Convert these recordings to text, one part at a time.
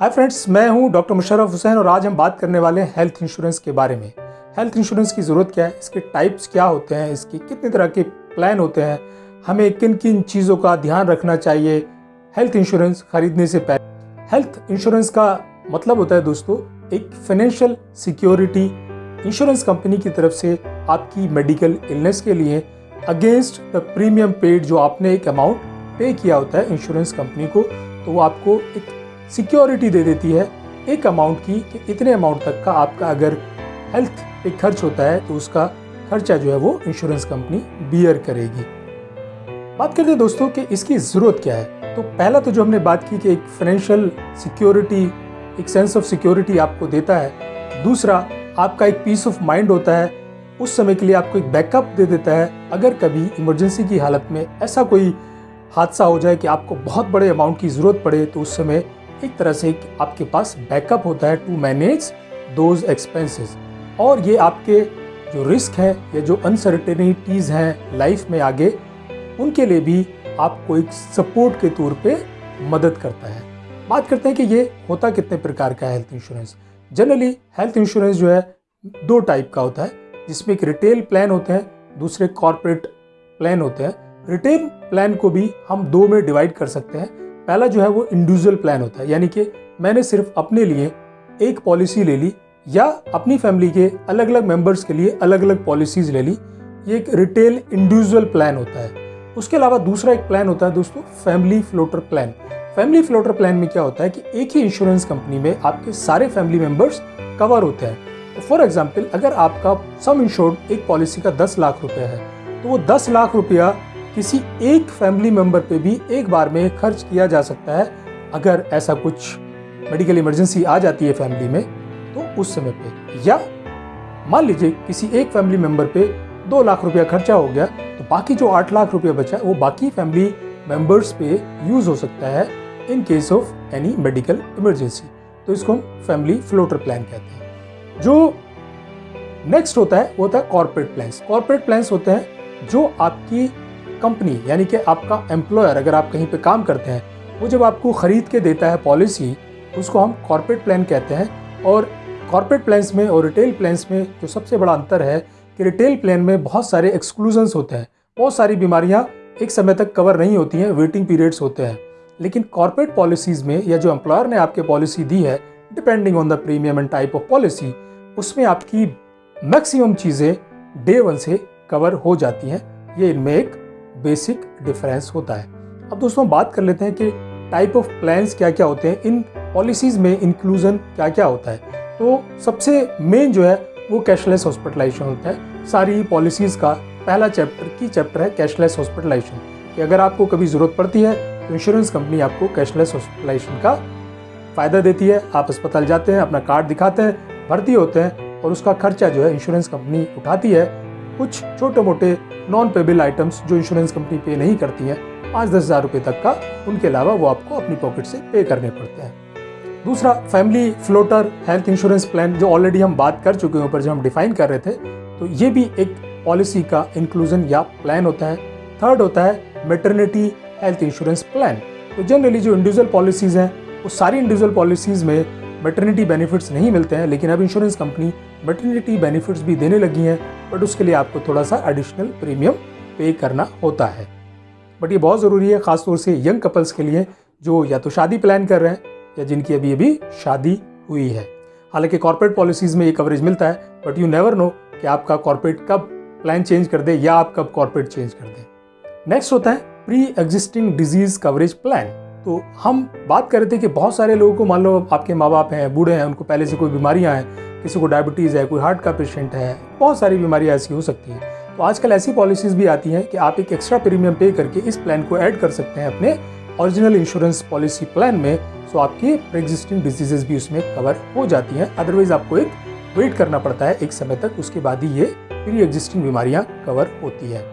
Hi friends मैं हूँ doctor Musharraf Hussain और आज हम बात करने वाले हैं हेल्थ इंश्योरेंस के बारे में। हेल्थ इंश्योरेंस की ज़रूरत क्या है? इसके टाइप्स क्या होते हैं? इसके कितने तरह के प्लान होते हैं? हमें किन किन चीज़ों का ध्यान रखना चाहिए? हेल्थ इंश्योरेंस खरीदने से पहले। हेल्थ इंश्योरेंस का मतलब होता है दोस्तों, एक फाइनेंशियल सिक्योरिटी इंश्योरेंस कंपनी की तरफ़ से आपकी मेडिकल इलनेस के लिए अगेंस्ट द प्रीमियम पेड जो आपने एक अमाउंट पे किया होता है इंश्योरेंस कंपनी को तो वो आपको एक सिक्योरिटी दे देती है एक अमाउंट की कि इतने अमाउंट तक का आपका अगर हेल्थ पे खर्च होता है तो उसका खर्चा जो है वो इंश्योरेंस कंपनी बियर करेगी। बात करते हैं दोस्तों कि इसकी ज़रूरत क्या है। तो पहला तो जो हमने बात की कि एक फाइनेंशियल सिक्योरिटी एक सेंस ऑफ़ सिक्योरिटी आपको देता है। दूसरा, आपका एक पीस ऑफ़ माइंड होता है। उस समय के लिए आपको एक बैकअप दे देता है। अगर कभी इमरजेंसी की हालत में ऐसा कोई हादसा हो जाए कि आपको बहुत बड़े अमाउंट की ज़रूरत पड़े तो उस समय एक तरह से आपके पास बैकअप होता है टू मैनेज दोज एक्सपेंसेस और ये आपके जो रिस्क है, या जो अनसर्टेनिटीज़ हैं लाइफ में आगे, उनके लिए भी आपको एक सपोर्ट के तौर पे मदद करता है। बात करते हैं कि ये होता कितने प्रकार का health insurance generally health insurance जो है, दो टाइप का होता है, जिसमें एक रिटेल प्लान होते हैं, दूसरे कॉरपोरेट प्लान होते हैं। रिटेल प्लान को भी हम दो में डिवाइड कर सकते हैं। पहला जो है वो इंडिविजुअल प्लान होता है, यानी कि मैंने सिर्फ़ अपने लिए एक पॉलिसी ले ली या अपनी फैमिली के अलग अलग मेंबर्स के लिए अलग अलग पॉलिसीज़ ले ली। ये एक रिटेल इंडिविजुअल प्लान होता है। उसके अलावा दूसरा एक प्लान होता है दोस्तों, family floater plan. Family floater plan में क्या होता है कि एक ही इंश्योरेंस कंपनी में आपके सारे फैमिली मेंबर्स कवर होते हैं। फॉर एग्ज़ाम्पल अगर आपका सम इंश्योर्ड एक पॉलिसी का दस लाख रुपया है तो वो दस लाख रुपया किसी एक फैमिली मेंबर पे भी एक बार में खर्च किया जा सकता है। अगर ऐसा कुछ मेडिकल इमरजेंसी आ जाती है फैमिली में तो उस समय पे या मान लीजिए किसी एक फैमिली मेंबर पे दो लाख रुपया खर्चा हो गया तो बाकी जो आठ लाख रुपया बचा है, वो बाकी फैमिली मेंबर्स पे यूज़ हो सकता है in case of any medical emergency तो इसको हम फैमिली फ्लोटर प्लान कहते हैं। जो नेक्स्ट होता है, वो होता है कॉरपोरेट प्लान्स कॉरपोरेट प्लान्स होते हैं जो आपकी कंपनी यानी कि आपका एम्प्लॉयर अगर आप कहीं पे काम करते हैं, वो जब आपको ख़रीद के देता है पॉलिसी उसको हम कॉर्पोरेट प्लान कहते हैं और कॉर्पोरेट प्लान्स में और रिटेल प्लान्स में जो सबसे बड़ा अंतर है कि रिटेल प्लान में बहुत सारे एक्सक्लूजन्स होते हैं। बहुत सारी बीमारियाँ एक समय तक कवर नहीं होती हैं वेटिंग पीरियड्स होते हैं। लेकिन कॉर्पोरेट पॉलिसीज़ में या जो एम्प्लॉयर ने आपके पॉलिसी दी है depending on the premium and type of policy उसमें आपकी मैक्सिमम चीज़ें डे वन से कवर हो जाती हैं। ये इनमें एक बेसिक डिफरेंस होता है। अब दोस्तों बात कर लेते हैं कि टाइप ऑफ़ प्लान्स क्या क्या होते हैं, इन पॉलिसीज़ में इंक्लूजन क्या क्या होता है। तो सबसे मेन जो है, वो कैशलेस हॉस्पिटलाइजेशन होता है। सारी पॉलिसीज़ का पहला चैप्टर की चैप्टर है कैशलेस हॉस्पिटलाइजेशन कि अगर आपको कभी ज़रूरत पड़ती है तो इंश्योरेंस कंपनी आपको कैशलेस हॉस्पिटलाइजेशन का फ़ायदा देती है। आप अस्पताल जाते हैं, अपना कार्ड दिखाते हैं, भर्ती होते हैं और उसका खर्चा जो है इंश्योरेंस कंपनी उठाती है। कुछ छोटे मोटे नॉन पेबल आइटम्स जो इंश्योरेंस कंपनी पे नहीं करती हैं, पाँच दस हज़ार रुपये तक का, उनके अलावा वो आपको अपनी पॉकेट से पे करने पड़ते हैं। दूसरा family floater health insurance plan जो ऑलरेडी हम बात कर चुके हैं, ऊपर जब हम डिफाइन कर रहे थे तो ये भी एक पॉलिसी का इंक्लूजन या प्लान होता है। थर्ड होता है मेटर्निटी हेल्थ इंश्योरेंस प्लान तो जनरली जो इंडिविजुअल पॉलिसीज़ हैं, वो सारी इंडिविजुअल पॉलिसीज़ में मेटर्निटी बेनिफिट्स नहीं मिलते हैं, लेकिन अब इंश्योरेंस कंपनी मेटर्निटी बेनिफिट्स भी देने लगी हैं। बट उसके लिए आपको थोड़ा सा एडिशनल प्रीमियम पे करना होता है। बट ये बहुत ज़रूरी है, ख़ासतौर से यंग कपल्स के लिए जो या तो शादी प्लान कर रहे हैं या जिनकी अभी अभी शादी हुई है। हालाँकि कॉर्पोरेट पॉलिसीज़ में ये कवरेज मिलता है बट यू नेवर नो कि आपका कॉर्पोरेट कब प्लान चेंज कर दे या आप कब कॉर्पोरेट चेंज कर दें। नेक्स्ट होता है pre existing disease coverage plan तो हम बात कर रहे थे कि बहुत सारे लोगों को, मान लो आपके माँ बाप हैं, बूढ़े हैं, उनको पहले से कोई बीमारियाँ हैं, किसी को डायबिटीज़ है, कोई हार्ट का पेशेंट है, बहुत सारी बीमारियाँ ऐसी हो सकती हैं। तो आजकल ऐसी पॉलिसीज़ भी आती हैं कि आप एक एक्स्ट्रा प्रीमियम पे करके इस प्लान को ऐड कर सकते हैं अपने ओरिजिनल इंश्योरेंस पॉलिसी प्लान में सो आपकी प्री एग्जिस्टिंग डिजीजेज भी उसमें कवर हो जाती हैं। अदरवाइज़ आपको एक वेट करना पड़ता है एक समय तक, उसके बाद ही ये प्री एग्जिस्टिंग बीमारियाँ कवर होती है।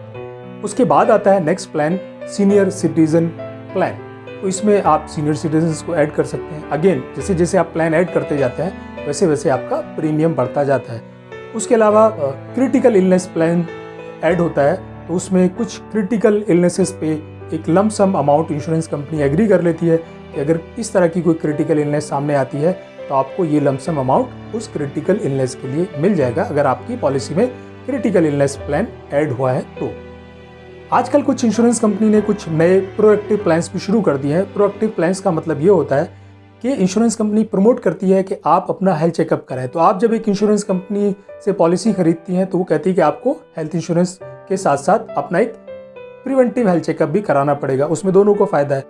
उसके बाद आता है next plan senior citizen plan तो इसमें आप सीनियर सिटीजन को ऐड कर सकते हैं। अगेन जैसे जैसे आप प्लान ऐड करते जाते हैं, वैसे वैसे आपका प्रीमियम बढ़ता जाता है। उसके अलावा क्रिटिकल इलनेस प्लान ऐड होता है तो उसमें कुछ क्रिटिकल इलनेसेस पे एक lump sum amount insurance company agree कर लेती है कि अगर इस तरह की कोई क्रिटिकल इलनेस सामने आती है तो आपको ये लमसम अमाउंट उस क्रिटिकल इलनेस के लिए मिल जाएगा, अगर आपकी पॉलिसी में क्रिटिकल इलनेस प्लान ऐड हुआ है तो। आजकल कुछ इंश्योरेंस कंपनी ने कुछ नए प्रोएक्टिव प्लान्स भी शुरू कर दिए हैं। प्रोएक्टिव प्लान्स का मतलब ये होता है कि इंश्योरेंस कंपनी प्रमोट करती है कि आप अपना हेल्थ चेकअप कराएँ। तो आप जब एक इंश्योरेंस कंपनी से पॉलिसी खरीदती हैं तो वो कहती है कि आपको हेल्थ इंश्योरेंस के साथ साथ अपना एक प्रिवेंटिव हेल्थ चेकअप भी कराना पड़ेगा। उसमें दोनों को फ़ायदा है।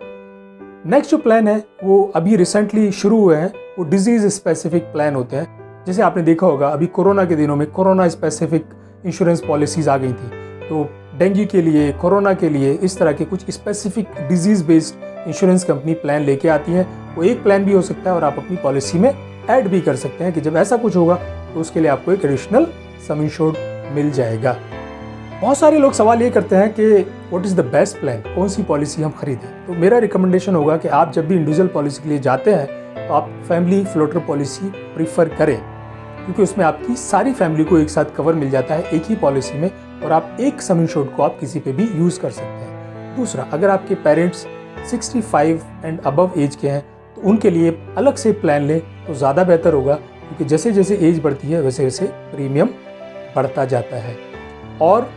नेक्स्ट जो प्लान है, वो अभी रिसेंटली शुरू हुए हैं। वो डिज़ीज़ स्पेसिफिक प्लान होते हैं। जैसे आपने देखा होगा, अभी कोरोना के दिनों में कोरोना स्पेसिफिक इंश्योरेंस पॉलिसीज़ आ गई थी। तो डेंगू के लिए कोरोना के लिए, इस तरह के कुछ specific disease based insurance company plan लेके आती है। वो एक प्लान भी हो सकता है और आप अपनी पॉलिसी में ऐड भी कर सकते हैं कि जब ऐसा कुछ होगा तो उसके लिए आपको एक एडिशनल सम इंश्योर्ड मिल जाएगा। बहुत सारे लोग सवाल ये करते हैं कि what is the best plan कौन सी पॉलिसी हम खरीदें? तो मेरा रिकमेंडेशन होगा कि आप जब भी इंडिविजुअल पॉलिसी के लिए जाते हैं तो आप फैमिली फ्लोटर पॉलिसी प्रीफर करें। क्योंकि उसमें आपकी सारी फैमिली को एक साथ कवर मिल जाता है, एक ही पॉलिसी में और आप एक सम शॉट को आप किसी पे भी यूज़ कर सकते हैं। दूसरा, अगर आपके पेरेंट्स 65 एंड अबव एज के हैं तो उनके लिए अलग से प्लान लें तो ज़्यादा बेहतर होगा, क्योंकि जैसे जैसे एज बढ़ती है वैसे वैसे प्रीमियम बढ़ता जाता है। और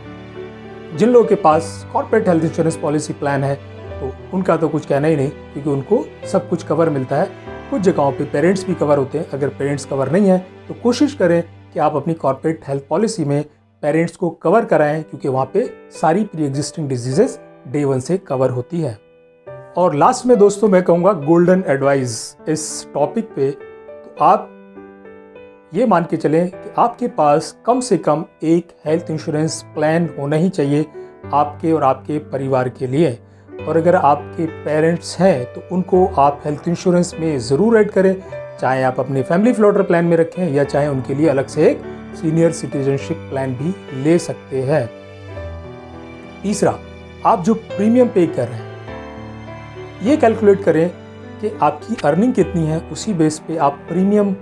जिन लोगों के पास corporate health insurance policy plan है तो उनका तो कुछ कहना ही नहीं, क्योंकि उनको सब कुछ कवर मिलता है। कुछ जगहों पे पेरेंट्स भी कवर होते हैं। अगर पेरेंट्स कवर नहीं है तो कोशिश करें कि आप अपनी कॉर्पोरेट हेल्थ पॉलिसी में पेरेंट्स को कवर कराएँ, क्योंकि वहाँ पे सारी pre existing diseases day one से कवर होती है। और लास्ट में दोस्तों मैं कहूँगा गोल्डन एडवाइस इस टॉपिक पे। तो आप ये मान के चलें कि आपके पास कम से कम एक हेल्थ इंश्योरेंस प्लान होना ही चाहिए आपके और आपके परिवार के लिए। और अगर आपके पेरेंट्स हैं तो उनको आप हेल्थ इंश्योरेंस में ज़रूर ऐड करें, चाहे आप अपने फैमिली फ्लोटर प्लान में रखें या चाहे उनके लिए अलग से एक सीनियर सिटीजनशिप प्लान भी ले सकते हैं। तीसरा, आप जो प्रीमियम पे कर रहे हैं, ये कैलकुलेट करें कि आपकी अर्निंग कितनी है, उसी बेस पे आप प्रीमियम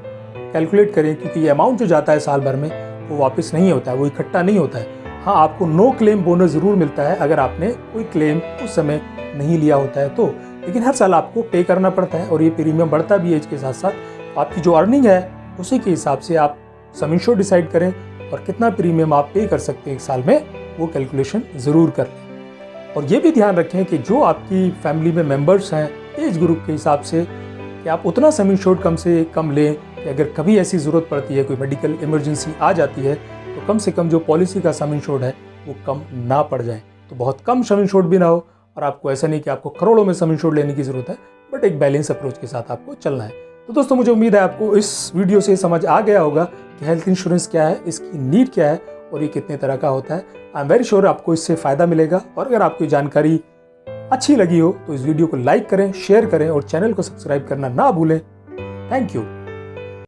कैलकुलेट करें क्योंकि ये अमाउंट जो जाता है साल भर में, वो वापस नहीं होता है, वो इकट्ठा नहीं होता है। हाँ आपको नो क्लेम बोनस ज़रूर मिलता है अगर आपने कोई क्लेम उस समय नहीं लिया होता है तो। लेकिन हर साल आपको पे करना पड़ता है और ये प्रीमियम बढ़ता भी है इसके साथ साथ आपकी जो अर्निंग है, उसी के हिसाब से आप समीशो डिसाइड करें और कितना प्रीमियम आप पे कर सकते हैं एक साल में, वो कैलकुलेशन ज़रूर कर लें। और ये भी ध्यान रखें कि जो आपकी फैमिली में मेंबर्स हैं एज ग्रुप के हिसाब से, कि आप उतना सम इंश्योर्ड कम से कम लें कि अगर कभी ऐसी ज़रूरत पड़ती है, कोई मेडिकल इमरजेंसी आ जाती है तो कम से कम जो पॉलिसी का सम इंश्योर्ड है, वो कम ना पड़ जाए। तो बहुत कम सम इंश्योर्ड भी ना हो और आपको ऐसा नहीं कि आपको करोड़ों में सम इंश्योर्ड लेने की ज़रूरत है बट एक बैलेंस अप्रोच के साथ आपको चलना है। तो दोस्तों, मुझे उम्मीद है आपको इस वीडियो से समझ आ गया होगा कि हेल्थ इंश्योरेंस क्या है, इसकी नीड क्या है और ये कितने तरह का होता है। आई एम वेरी श्योर आपको इससे फ़ायदा मिलेगा और अगर आपको जानकारी अच्छी लगी हो तो इस वीडियो को लाइक करें शेयर करें और चैनल को सब्सक्राइब करना ना भूलें। Thank you